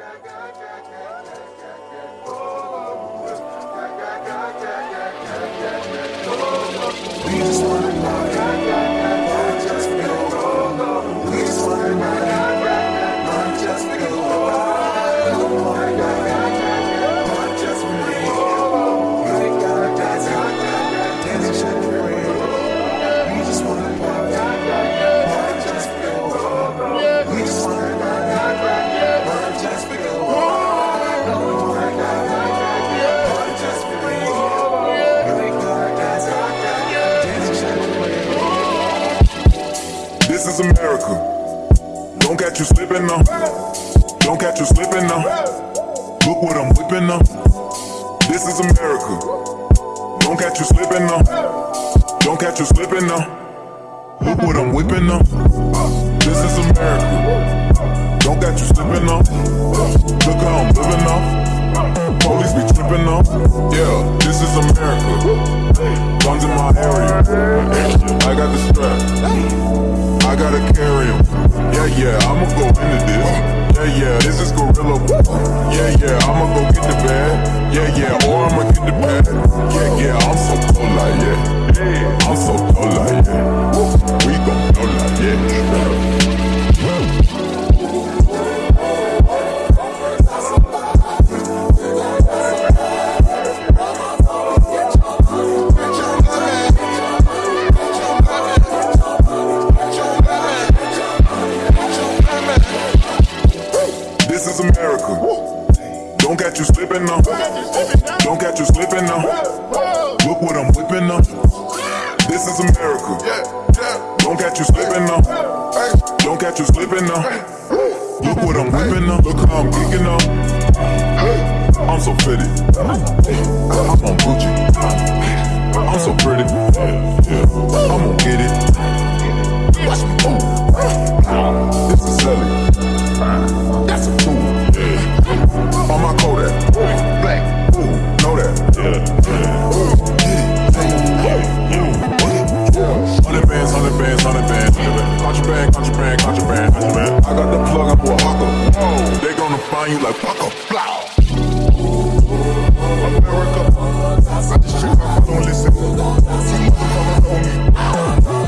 We just wanna This is America. Don't catch you slipping now. Don't catch you slipping now. Look what I'm whipping now. This is America. Don't catch you slipping now. Don't catch you slipping now. Look what I'm whipping now. This is America. Don't catch you slipping now. Look how I'm living now. Police be tripping now. Yeah, this is America. Guns in my area. I got the strap. I gotta carry him. Yeah, yeah, I'ma go into this. Yeah, yeah, this is guerilla. Yeah, yeah, I'ma go get the bag. Yeah, yeah, or I'ma is America. Don't catch you slipping now. Don't catch you slipping now. Look what I'm whipping now. This is America. Don't catch you slipping now. Don't catch you slipping now. Look what I'm whipping up. Look how I'm kicking up. I'm so pretty. I'm on Gucci. I'm so pretty. I'm gonna get it. Watch me move. This is silly. America, blow. America, I just trip, my phone, listen. Motherfuckers on me.